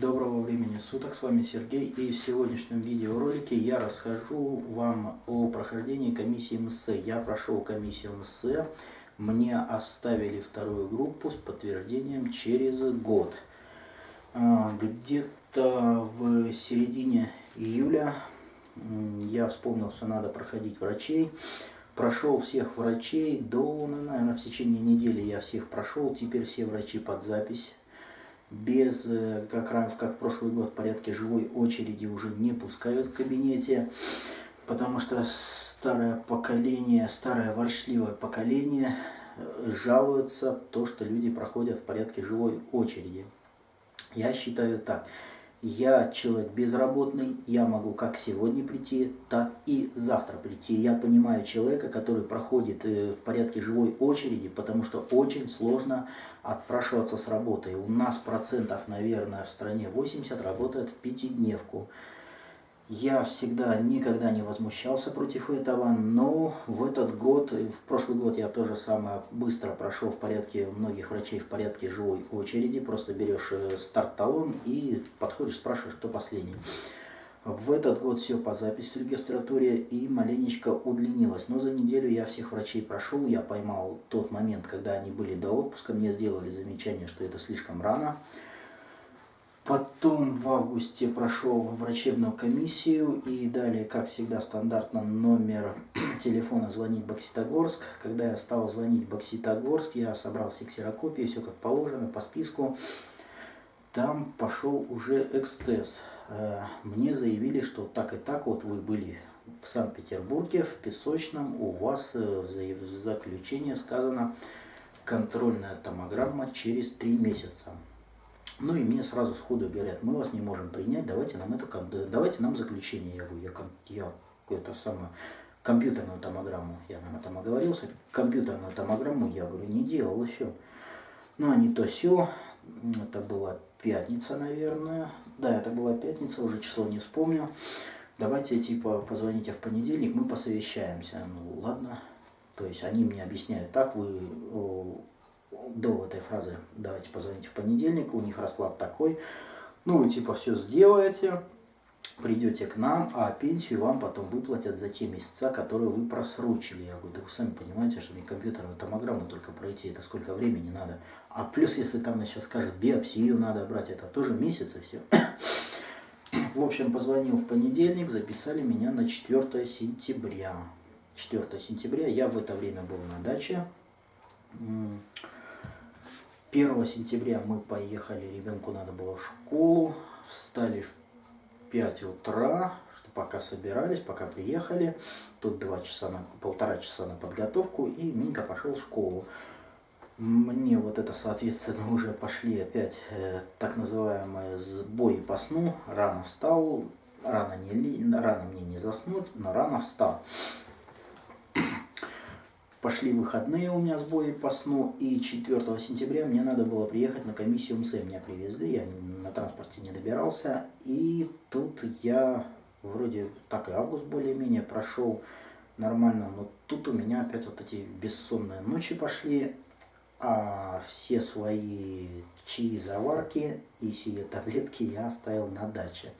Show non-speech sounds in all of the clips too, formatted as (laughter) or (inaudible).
Доброго времени суток, с вами Сергей и в сегодняшнем видеоролике я расскажу вам о прохождении комиссии МСЭ. Я прошел комиссию МСЭ, мне оставили вторую группу с подтверждением через год. А, где-то в середине июля я вспомнил, что надо проходить врачей. Прошел всех врачей до, ну, наверное, в течение недели я всех прошел. Теперь все врачи под запись без, э, как, как прошлый год, порядке живой очереди уже не пускают в кабинете, потому что старое поколение, старое воршливое поколение э, жалуются то, что люди проходят в порядке живой очереди. Я считаю так. Я человек безработный, я могу как сегодня прийти, так и завтра прийти. Я понимаю человека, который проходит э, в порядке живой очереди, потому что очень сложно отпрашиваться с работы. У нас процентов, наверное, в стране 80 работает в пятидневку. Я всегда никогда не возмущался против этого, но в этот год, в прошлый год я тоже самое быстро прошел в порядке многих врачей в порядке живой очереди. Просто берешь э, старт-талон и подходишь, спрашиваешь, кто последний. В этот год все по записи в регистратуре и маленечко удлинилось. Но за неделю я всех врачей прошел, я поймал тот момент, когда они были до отпуска, мне сделали замечание, что это слишком рано. Потом в августе прошел врачебную комиссию и далее, как всегда, стандартно номер (clears throat) телефона звонить Бокситогорск. Когда я стал звонить Бокситогорск, я собрал все ксерокопии, все как положено, по списку. Там пошел уже экстез. Э, мне заявили, что так и так вот вы были в Санкт-Петербурге, в Песочном, у вас э, в заключении сказано контрольная томограмма через три месяца. Ну и мне сразу сходу говорят, мы вас не можем принять, давайте нам эту, давайте нам заключение. Я говорю, я, я какую-то самую компьютерную томограмму, я нам этом оговорился, компьютерную томограмму я говорю, не делал еще. Ну а то все, это была пятница, наверное. Да, это была пятница, уже число не вспомню. Давайте, типа, позвоните в понедельник, мы посовещаемся. Ну, ладно. То есть они мне объясняют так, вы до этой фразы «давайте позвоните в понедельник», у них расклад такой, ну вы типа все сделаете, придете к нам, а пенсию вам потом выплатят за те месяца, которые вы просрочили. Я говорю, да вы сами понимаете, что мне компьютерную томограмму только пройти, это сколько времени надо. А плюс, если там сейчас скажут, биопсию надо брать, это тоже месяц и все. В общем, позвонил в понедельник, записали меня на 4 сентября. 4 сентября, я в это время был на даче. 1 сентября мы поехали, ребенку надо было в школу, встали в 5 утра, что пока собирались, пока приехали, тут два часа на, полтора часа на подготовку, и Минька пошел в школу. Мне вот это, соответственно, уже пошли опять э, так называемые сбои по сну. Рано встал, рано, не, рано мне не заснуть, но рано встал. Пошли выходные у меня сбои по сну, и 4 сентября мне надо было приехать на комиссию МС. Меня привезли, я на транспорте не добирался, и тут я вроде так и август более-менее прошел нормально, но тут у меня опять вот эти бессонные ночи пошли, а все свои чаи, заварки и сие таблетки я оставил на даче.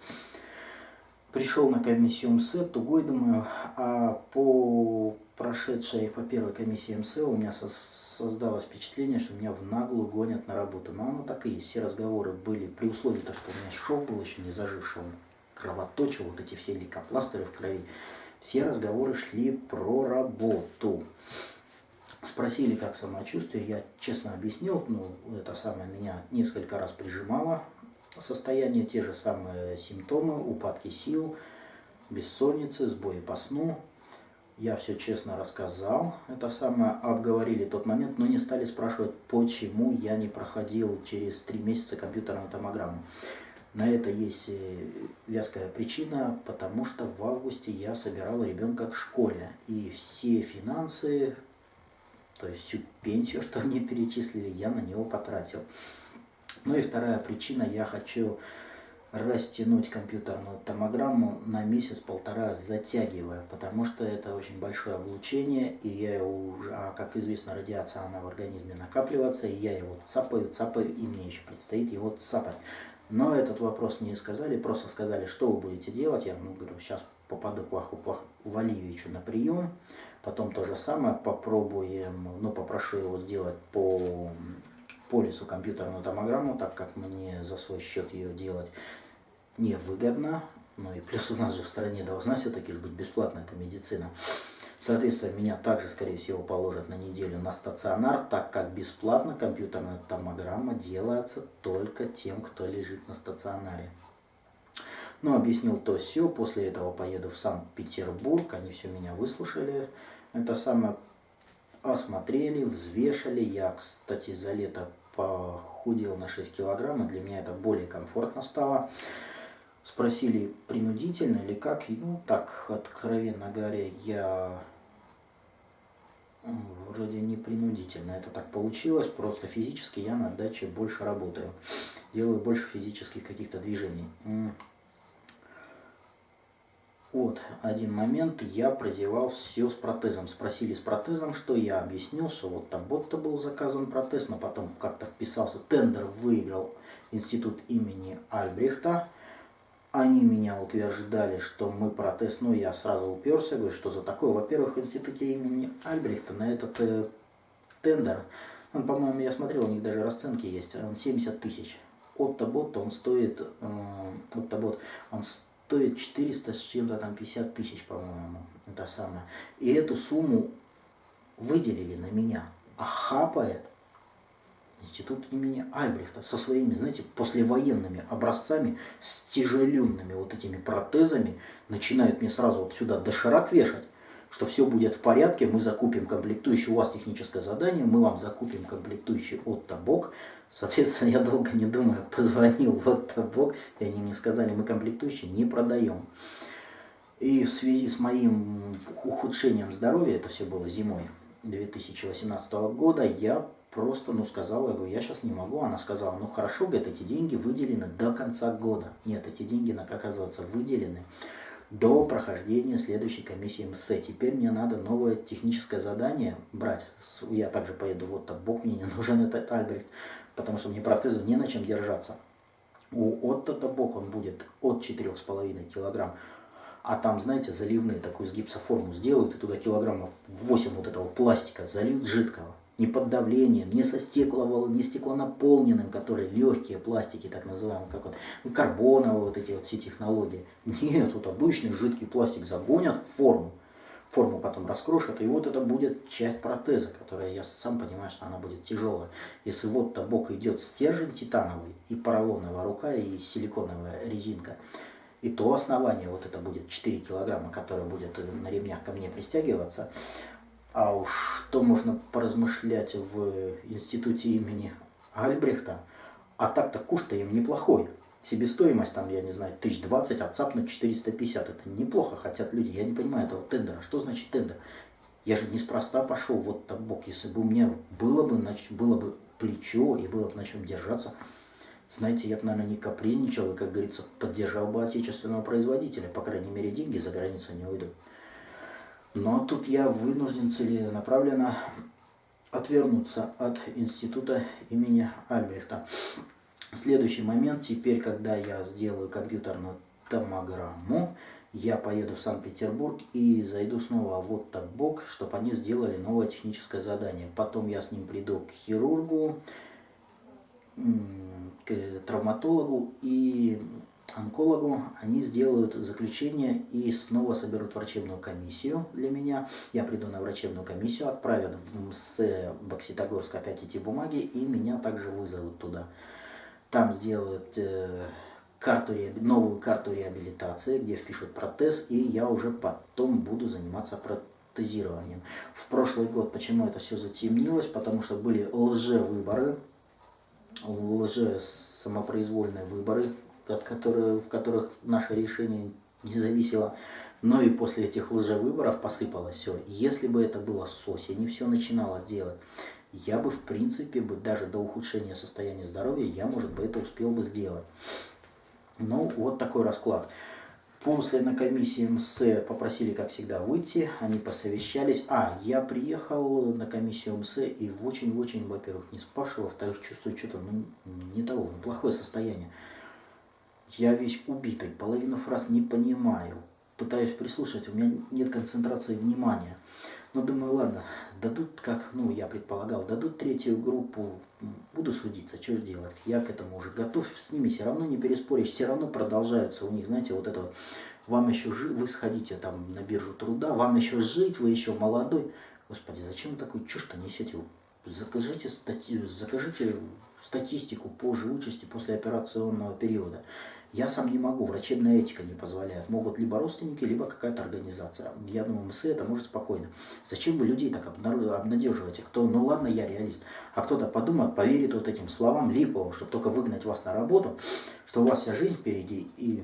Пришел на комиссию МСЭ, тугой думаю, а по прошедшей по первой комиссии МСЭ у меня создалось впечатление, что меня в наглую гонят на работу. Но оно так и есть. Все разговоры были при условии, то, что у меня шов был еще не заживший, он кровоточил, вот эти все лейкопластыры в крови. Все разговоры шли про работу. Спросили, как самочувствие, я честно объяснил, ну, это самое меня несколько раз прижимало, состояние, те же самые симптомы, упадки сил, бессонницы, сбои по сну. Я все честно рассказал, это самое, обговорили тот момент, но не стали спрашивать, почему я не проходил через три месяца компьютерную томограмму. На это есть э, вязкая причина, потому что в августе я собирал ребенка к школе. И все финансы, то есть всю пенсию, (laughs) что мне перечислили, я на него потратил. Ну и вторая причина, я хочу растянуть компьютерную томограмму на месяц-полтора затягивая, потому что это очень большое облучение, и я уже, а как известно, радиация, она в организме накапливается, и я его цапаю, цапаю, и мне еще предстоит его цапать. Но этот вопрос не сказали, просто сказали, что вы будете делать. Я ну, говорю, сейчас попаду к Ваху Валиевичу на прием, потом то же самое попробуем, ну, попрошу его сделать по полису компьютерную томограмму, так как мне за свой счет ее делать невыгодно. Ну и плюс у нас же в стране должна все-таки быть бесплатная эта медицина. Соответственно, меня также, скорее всего, положат на неделю на стационар, так как бесплатно компьютерная томограмма делается только тем, кто лежит на стационаре. Ну, объяснил то все. После этого поеду в Санкт-Петербург. Они все меня выслушали. Это самое осмотрели, взвешали. Я, кстати, за лето похудел на 6 килограмм, и для меня это более комфортно стало. Спросили, принудительно или как. Ну, так, откровенно говоря, я вроде не принудительно. Это так получилось, просто физически я на даче больше работаю. Делаю больше физических каких-то движений. Вот один момент, я прозевал все с протезом. Спросили с протезом, что я объяснил, что вот там вот-то был заказан протез, но потом как-то вписался, тендер выиграл институт имени Альбрехта. Они меня утверждали, что мы протез, ну я сразу уперся, говорю, что за такое. Во-первых, в институте имени Альбрехта на этот э, тендер, он, по-моему, я смотрел, у них даже расценки есть, он 70 тысяч. Отто Бот, он стоит, э, Отто Бот, он стоит 400 с чем-то там 50 тысяч, по-моему, это самое. И эту сумму выделили на меня, а хапает институт имени Альбрехта со своими, знаете, послевоенными образцами, с тяжеленными вот этими протезами, начинают мне сразу вот сюда доширак вешать, что все будет в порядке, мы закупим комплектующий, у вас техническое задание, мы вам закупим комплектующий от Табок, Соответственно, я долго не думая (laughs) позвонил вот Табок, и они мне сказали, мы комплектующие не продаем. И в связи с моим ухудшением здоровья, это все было зимой 2018 года, я просто, ну, сказала, я говорю, я сейчас не могу. Она сказала, ну, хорошо, говорит, эти деньги выделены до конца года. Нет, эти деньги, оказывается, выделены до прохождения следующей комиссии МС. Теперь мне надо новое техническое задание брать. Я также поеду, вот так, Бог мне не нужен этот Альбрехт потому что мне протезу не на чем держаться. У Отто Табок он будет от 4,5 килограмм. А там, знаете, заливные такую с гипсоформу сделают, и туда килограммов 8 вот этого пластика зальют жидкого. Не под давлением, не со стеклового, не стеклонаполненным, которые легкие пластики, так называемые, как вот карбоновые вот эти вот все технологии. Нет, вот обычный жидкий пластик загонят в форму форму потом раскрошат, и вот это будет часть протеза, которая, я сам понимаю, что она будет тяжелая. Если вот табок идет стержень титановый, и поролоновая рука, и силиконовая резинка, и то основание, вот это будет 4 килограмма, которое будет на ремнях ко мне пристягиваться, а уж что можно поразмышлять в институте имени Альбрехта, а так-то куш-то им неплохой себестоимость, там, я не знаю, 1020, а цапнуть 450. Это неплохо хотят люди. Я не понимаю этого тендера. Что значит тендер? Я же неспроста пошел вот так бок. Если бы у меня было бы, значит, было бы плечо и было бы на чем держаться, знаете, я бы, наверное, не капризничал и, как говорится, поддержал бы отечественного производителя. По крайней мере, деньги за границу не уйдут. Но тут я вынужден целенаправленно отвернуться от института имени Альбрехта. Следующий момент, теперь, когда я сделаю компьютерную томограмму, я поеду в Санкт-Петербург и зайду снова в вот так бок, чтобы они сделали новое техническое задание. Потом я с ним приду к хирургу, к травматологу и онкологу. Они сделают заключение и снова соберут врачебную комиссию для меня. Я приду на врачебную комиссию, отправят в МС Бокситогорск опять эти бумаги и меня также вызовут туда. Там сделают э, карту, новую карту реабилитации, где впишут протез, и я уже потом буду заниматься протезированием. В прошлый год почему это все затемнилось? Потому что были лже-выборы, лже-самопроизвольные выборы, от которых, в которых наше решение не зависело. Но и после этих лжевыборов посыпалось все. Если бы это было с осени, все начиналось делать, я бы, в принципе, бы даже до ухудшения состояния здоровья, я, может быть, это успел бы сделать. Ну, вот такой расклад. После на комиссии МС попросили, как всегда, выйти, они посовещались. А, я приехал на комиссию МС и очень-очень, во-первых, не спрашивал, во-вторых, чувствую что-то ну, не того, ну, плохое состояние. Я весь убитый, половину фраз не понимаю. Пытаюсь прислушать, у меня нет концентрации внимания. Но думаю, ладно, дадут, как, ну, я предполагал, дадут третью группу, буду судиться, что же делать. Я к этому уже готов, с ними все равно не переспоришь, все равно продолжаются у них, знаете, вот это вот, вам еще жить, вы сходите там на биржу труда, вам еще жить, вы еще молодой. Господи, зачем вы такую чушь-то несете? Закажите, стати... закажите статистику по живучести после операционного периода. Я сам не могу, врачебная этика не позволяет. Могут либо родственники, либо какая-то организация. Я думаю, МС это может спокойно. Зачем вы людей так обнадеживаете? Кто, ну ладно, я реалист. А кто-то подумает, поверит вот этим словам липовым, чтобы только выгнать вас на работу, что у вас вся жизнь впереди и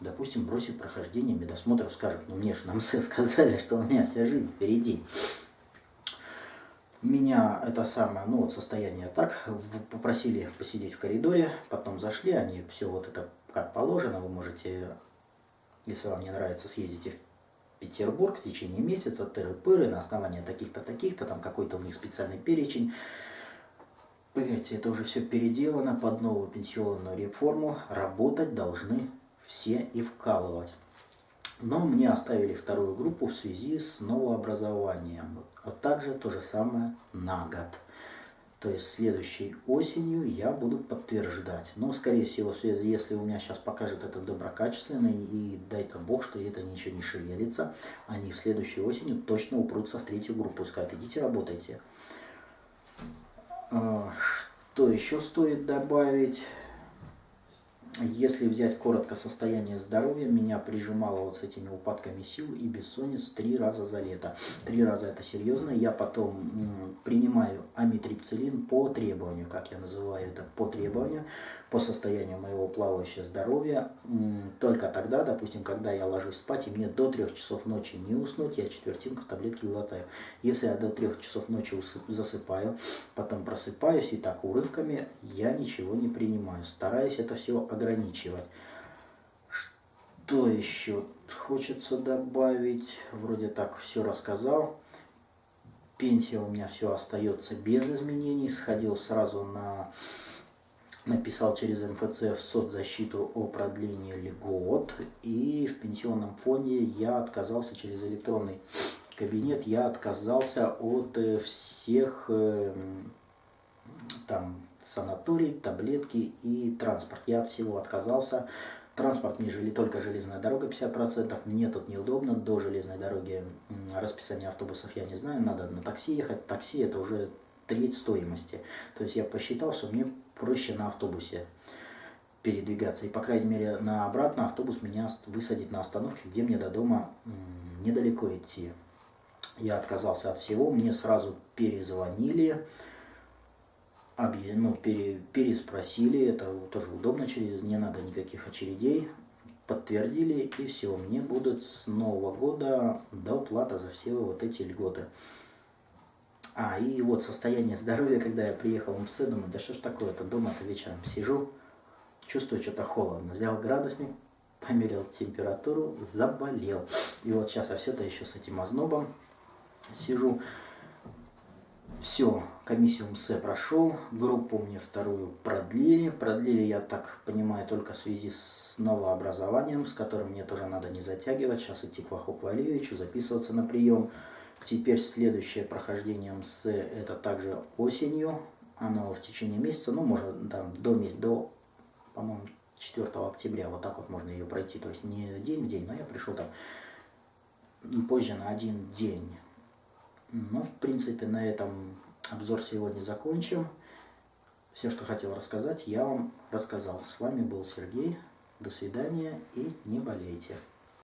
допустим, бросит прохождение медосмотра, скажет, ну мне же на МС (laughs) сказали, что у меня вся жизнь впереди. Меня это самое, ну вот состояние так, попросили посидеть в коридоре, потом зашли, они все вот это как положено, вы можете, если вам не нравится, съездите в Петербург в течение месяца, тыры-пыры, на основании таких-то, таких-то, там какой-то у них специальный перечень. Поверьте, это уже все переделано под новую пенсионную реформу, работать должны все и вкалывать. Но мне оставили вторую группу в связи с новообразованием. А также то же самое на год. То есть следующей осенью я буду подтверждать. Но, скорее всего, если у меня сейчас покажет это доброкачественный, и дай-то бог, что это ничего не шевелится, они в следующей осенью точно упрутся в третью группу и скажут, идите работайте. А, что еще стоит добавить? Если взять коротко состояние здоровья, меня прижимало вот с этими упадками сил и бессонниц три раза за лето. Три раза это серьезно. Я потом принимаю амитрипцилин по требованию, как я называю это, по требованию по состоянию моего плавающего здоровья. Только тогда, допустим, когда я ложусь спать, и мне до трех часов ночи не уснуть, я четвертинку таблетки глотаю. Если я до трех часов ночи засыпаю, потом просыпаюсь, и так урывками я ничего не принимаю. Стараюсь это все ограничивать. Что еще хочется добавить? Вроде так все рассказал. Пенсия у меня все остается без изменений. Сходил сразу на написал через МФЦ в соцзащиту о продлении льгот, и в пенсионном фонде я отказался через электронный кабинет, я отказался от э, всех э, там санаторий, таблетки и транспорт. Я от всего отказался. Транспорт мне жили только железная дорога 50%, мне тут неудобно, до железной дороги расписание автобусов я не знаю, надо на такси ехать. Такси это уже треть стоимости. То есть я посчитал, что мне проще на автобусе передвигаться. И, по крайней мере, на обратно автобус меня высадит на остановке, где мне до дома недалеко идти. Я отказался от всего, мне сразу перезвонили, ну, пере, переспросили, это тоже удобно, через не надо никаких очередей, подтвердили, и все, мне будет с Нового года доплата за все вот эти льготы. А, и вот состояние здоровья, когда я приехал в МС, думаю, да что ж такое-то, дома-то вечером сижу, чувствую что-то холодно. Взял градусник, померил температуру, заболел. И вот сейчас я все-то еще с этим ознобом сижу. Все, комиссию МС прошел, группу мне вторую продлили. Продлили, я так понимаю, только в связи с новообразованием, с которым мне тоже надо не затягивать. Сейчас идти к Вахуку Валиевичу, записываться на прием. Теперь следующее прохождение МС это также осенью. Оно в течение месяца, ну, можно там до месяца, до, по-моему, 4 октября, вот так вот можно ее пройти. То есть не день в день, но я пришел там позже на один день. Ну, в принципе, на этом обзор сегодня закончим. Все, что хотел рассказать, я вам рассказал. С вами был Сергей. До свидания и не болейте.